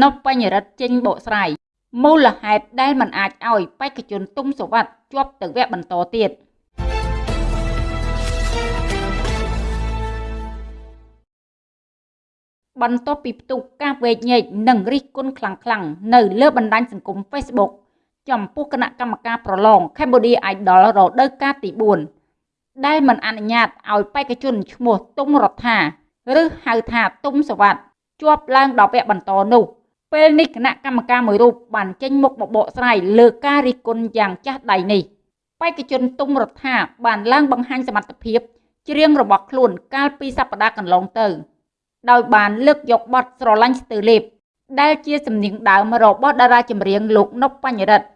នប់បញ្ញរិទ្ធចេញបកស្រាយមូលហេតុដែលមិនអាចឲ្យបេក្ខជនទុំសវັດជាប់ទៅវគ្គបន្តទៀតបន្ទាប់ពីផ្ទុះការវែកញែកនិងរិះគន់ខ្លាំងៗនៅលើបណ្ដាញសង្គម Facebook ចំពោះគណៈកម្មការប្រឡង Cambodia Idol រដូវកាលទី4ដែលមិនអនុញ្ញាតឲ្យបេក្ខជនឈ្មោះទុំរដ្ឋាឬហៅថាទុំសវັດ ជាប់ឡើងដល់វគ្គបន្តនោះពេលនេះគណៈកម្មការមួយរូបបានចេញមុខបបកស្រាយលើការរិះគន់យ៉ាងចាស់ដៃនេះបេក្ខជនទុំរដ្ឋាបានឡើងបង្ហាញសមត្ថភាពច្រៀងរបស់ខ្លួនកាលពីសប្តាហ៍កន្លងទៅ ដោយបានលើកយកបទស្រឡាញ់ស្ទើលេបដែលជាសំនៀងដើមរបស់តារាចម្រៀងលោកនប់បញ្ញរិទ្ធ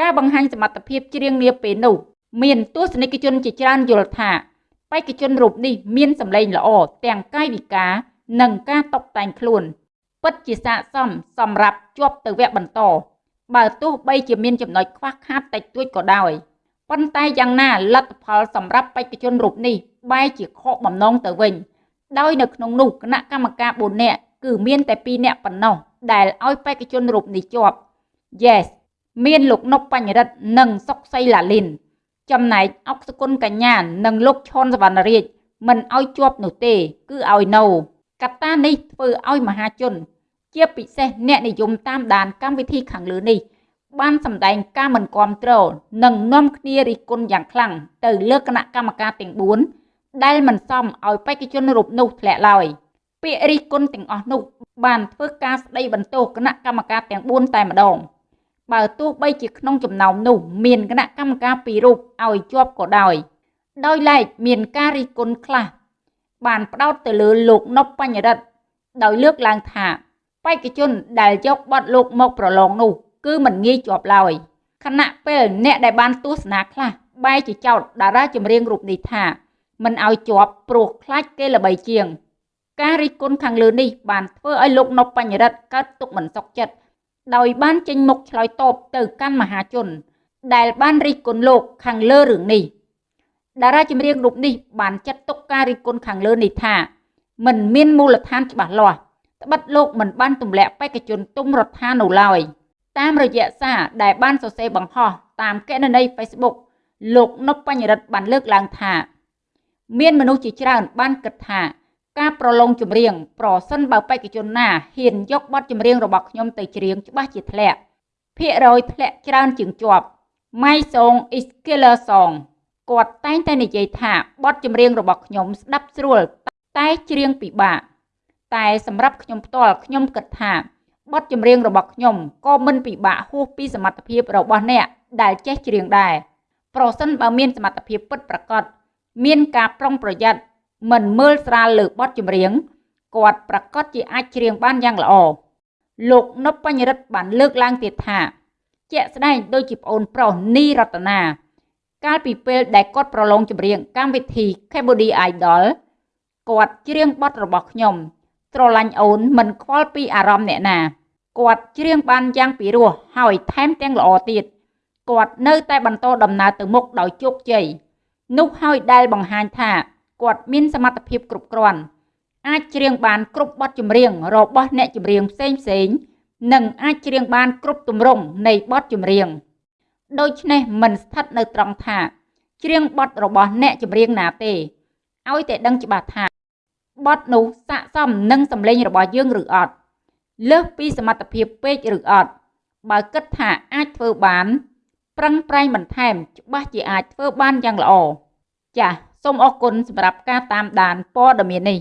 ការបង្ហាញសមត្ថភាពច្រៀងនាពេលនោះមានទស្សនិកជនជាច្រើនយល់ថាបេក្ខជនរូបនេះមានសម្លេងល្អទាំងកាយវិការ និងការតុបតែងខ្លួន ពិតជាស័ក្តិសមសម្រាប់ជាប់ទៅវគ្គបន្ត បើទោះបីជាមានចំណុចខ្វះខាតតិចតួចក៏ដោយប៉ុន្តែយ៉ាងណាលទ្ធផលសម្រាប់បេក្ខជនរូបនេះបែរជាខកបំណងទៅវិញ ដោយនៅក្នុងនោះគណៈកម្មការ4នាក់គឺមានតែ2នាក់ប៉ុណ្ណោះដែលឲ្យបេក្ខជនរូបនេះជាប់ Yes មានលោកនប់បញ្ញរិទ្ធនិងសុកសីឡាលីន ចំណែកអុកសគុណកញ្ញានិងលោកឈុនសវណ្ណរាជមិនឲ្យជាប់នោះទេ គឺឲ្យនៅ កត្តានេះធ្វើឲ្យមហាជន ជាពិសេសអ្នកនិយមតាមដានកម្មវិធីខាងលើនេះ បានសម្ដែងការមិនគ្រប់គ្រងនិងនាំគ្នារិះគន់យ៉ាងខ្លាំងទៅលើគណៈកម្មការទាំង4ដែលមិនសមឲ្យបេក្ខជនរូបនោះធ្លាក់ឡើយពាក្យរិះគន់ទាំងអស់នោះបានធ្វើការស្ដីបន្ទោសគណៈកម្មការទាំង4តែម្ដងបើទោះបីជាក្នុងចំណោមនោះមានគណៈកម្មការពីររូបឲ្យជាប់ក៏ដោយដោយឡែកមានការរិះគន់ខ្លះ បានផ្ដោតទៅលើលោកនប់បញ្ញរិទ្ធដោយលើកឡើងថាបេក្ខជនដែលយកបទលោកមកប្រឡងនោះ គឺមិនងាយជាប់ឡើយខណៈពេលអ្នកដែលបានទស្សនាខ្លះបែរជាចោទតារាចម្រៀងរូបនេះថាមិនឲ្យជាប់ព្រោះខ្លាចគេល្បីជាង ការរិះគន់ខាងលើនេះបានធ្វើឲ្យលោកនប់បញ្ញរិទ្ធកើតទុកមិនសុខចិត្តដោយបានចេញមុខឆ្លើយតបទៅកាន់មហាជន ដែលបានរិះគន់លោកខាងលើរឿងនេះ តារាចម្រៀងរូបនេះបានចាត់ទុកការរិះគន់ខាងលើនេះថាមិនមានមូលដ្ឋានច្បាស់លាស់ត្បិតលោកមិនបានទម្លាក់បេក្ខជនទុំរដ្ឋានៅឡើយតាមរយៈសារដែលបានសរសេរបង្ហោះតាមកណន័យ Facebook លោកនប់បញ្ញរិទ្ធបានលើកឡើងថា មានមនុស្សជាច្រើនបានគិតថា ការប្រឡងចម្រៀងប្រសិនបើបេក្ខជនណាហ៊ានយកបទចម្រៀងរបស់ខ្ញុំទៅច្រៀងច្បាស់ជាធ្លាក់ភាគរយធ្លាក់ច្រើនជាងជាប់ My song is killer song គាត់តែងតែនិយាយថាបទចម្រៀងរបស់ខ្ញុំស្ដាប់ស្រួលតែច្រៀងពិបាកតែសម្រាប់ខ្ញុំផ្ទាល់ខ្ញុំគិតថាបទចម្រៀងរបស់ខ្ញុំក៏មិនពិបាកហួសពីសមត្ថភាពរបស់អ្នកដែលចេះច្រៀងដែរប្រសិនបើមានសមត្ថភាពពិតប្រាកដមានការប្រុងប្រយ័ត្នមិនមើលស្រាលលើបទចម្រៀងគាត់ប្រកាសជាអាចច្រៀងបានយ៉ាងល្អលោកនប់បញ្ញរិទ្ធបានលើកឡើងទៀតថា ជាក់ស្ដែងដូចជាប្អូនប្រុសនីរតនា កាលពីពេលដែលគាត់ប្រឡងចម្រៀងកម្មវិធី Cambodia Idol គាត់ច្រៀងបទរបស់ខ្ញុំស្រឡាញ់អូនមិនខ្វល់ពីអារម្មណ៍អ្នកណាគាត់ច្រៀងបានយ៉ាងពិរោះហើយថែមទាំងល្អទៀតគាត់នៅតែបន្តដំណើរទៅមុខដោយជោគជ័យនោះហើយដែលបង្ហាញថាគាត់មានសមត្ថភាពគ្រប់គ្រាន់អាចច្រៀងបានគ្រប់បទចម្រៀងរបស់អ្នកចម្រៀងផ្សេងផ្សេងនិងអាចច្រៀងបានគ្រប់ទម្រង់នៃបទចម្រៀង ដូច្នេះមិនស្ថិតនៅត្រង់ថាច្រៀងបទរបស់អ្នកចម្រៀងណាទេឲ្យតែដឹងច្បាស់ថាបទនោះស័ក្តិសមនឹងសម្លេងរបស់យើងឬអត់លើសពីសមត្ថភាពពេកឬអត់បើគិតថាអាចធ្វើបានប្រឹងប្រែងបន្ថែមច្បាស់ជាអាចធ្វើបានយ៉ាងល្អចាសសូមអរគុណសម្រាប់ការតាមដានព័ត៌មាននេះ